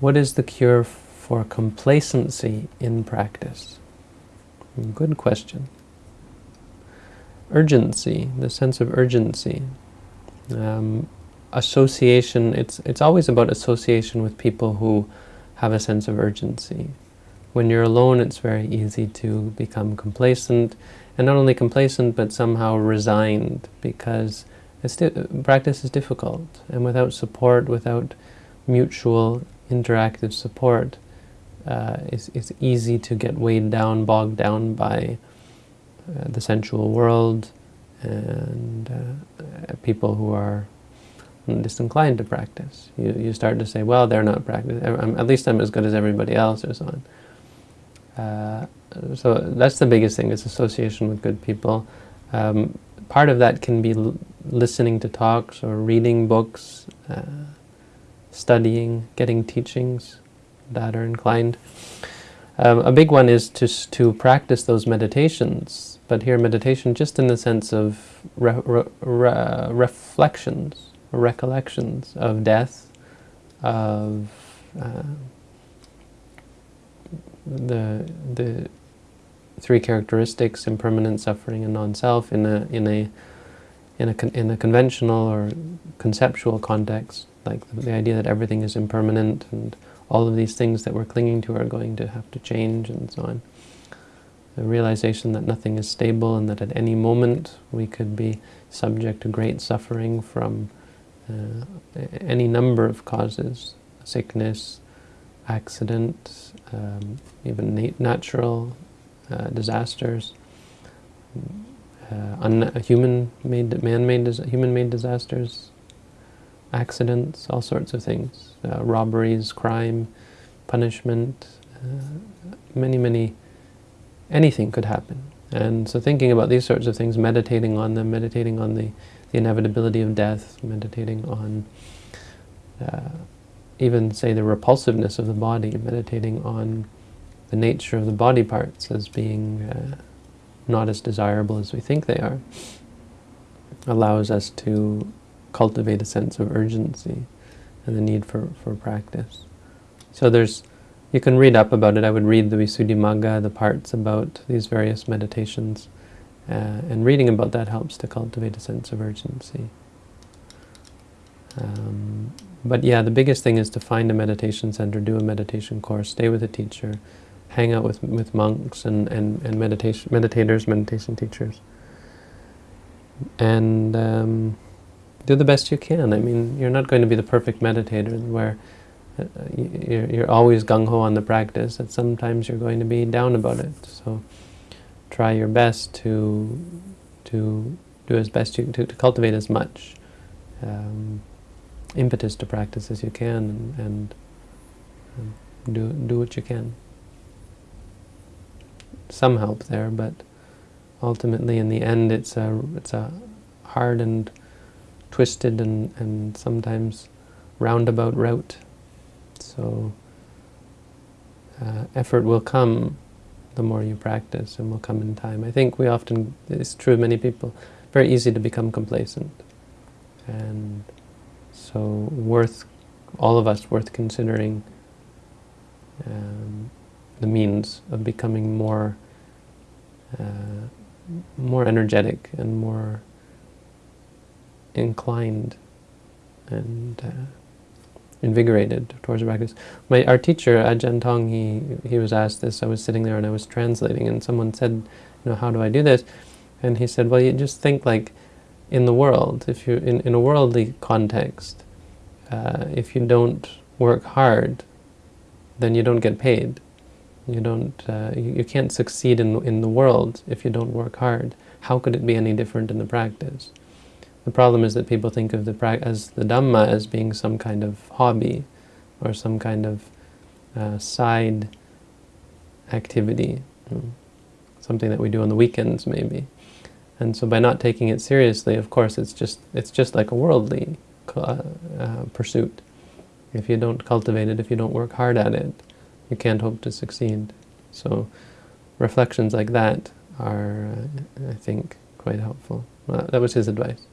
what is the cure for complacency in practice? Good question. Urgency, the sense of urgency. Um, association, it's, it's always about association with people who have a sense of urgency. When you're alone, it's very easy to become complacent, and not only complacent, but somehow resigned, because practice is difficult, and without support, without mutual interactive support, uh, it's, easy to get weighed down, bogged down by uh, the sensual world and uh, people who are disinclined to practice. You, you start to say, well, they're not practicing, at least I'm as good as everybody else, or so on. Uh, so that's the biggest thing, is association with good people. Um, part of that can be listening to talks or reading books, uh, studying, getting teachings that are inclined. Um, a big one is to, to practice those meditations, but here meditation just in the sense of re re re reflections, recollections of death, of uh, the, the three characteristics, impermanent, suffering, and non-self in a, in a in a, in a conventional or conceptual context, like the, the, idea that everything is impermanent and all of these things that we're clinging to are going to have to change and so on. The realization that nothing is stable and that at any moment we could be subject to great suffering from uh, any number of causes, sickness, accident, um, even nat natural uh, disasters, uh, human-made, man-made, human-made disasters, accidents, all sorts of things, uh, robberies, crime, punishment, uh, many, many, anything could happen. And so thinking about these sorts of things, meditating on them, meditating on the, the inevitability of death, meditating on uh, even, say, the repulsiveness of the body, meditating on the nature of the body parts as being uh, not as desirable as we think they are, allows us to cultivate a sense of urgency and the need for, for practice. So there's, you can read up about it. I would read the Visuddhimagga, the parts about these various meditations, uh, and reading about that helps to cultivate a sense of urgency. Um, but yeah, the biggest thing is to find a meditation center, do a meditation course, stay with a teacher, hang out with, with monks and, and, and meditation, meditators, meditation teachers. And um, do the best you can. I mean, you're not going to be the perfect meditator where uh, you're, you're always gung-ho on the practice. And sometimes you're going to be down about it. So try your best to to do as best you to, to cultivate as much um, impetus to practice as you can, and, and, and do do what you can some help there, but ultimately in the end it's a, it's a hard and twisted and, and sometimes roundabout route. So uh, effort will come the more you practice and will come in time. I think we often, it's true of many people, very easy to become complacent. And so worth, all of us worth considering um, the means of becoming more uh, more energetic and more inclined and uh, invigorated towards the practice. My, our teacher, Ajahn Tong, he, he was asked this, I was sitting there and I was translating and someone said, you know, how do I do this? And he said, well, you just think like in the world, if you in, in a worldly context, uh, if you don't work hard, then you don't get paid. You don't, uh, you, you, can't succeed in, in the world if you don't work hard. How could it be any different in the practice? The problem is that people think of the as the Dhamma as being some kind of hobby or some kind of uh, side activity, something that we do on the weekends maybe. And so by not taking it seriously, of course, it's just, it's just like a worldly uh, uh, pursuit. If you don't cultivate it, if you don't work hard at it, you can't hope to succeed. So reflections like that are, uh, I think, quite helpful. Well, that was his advice.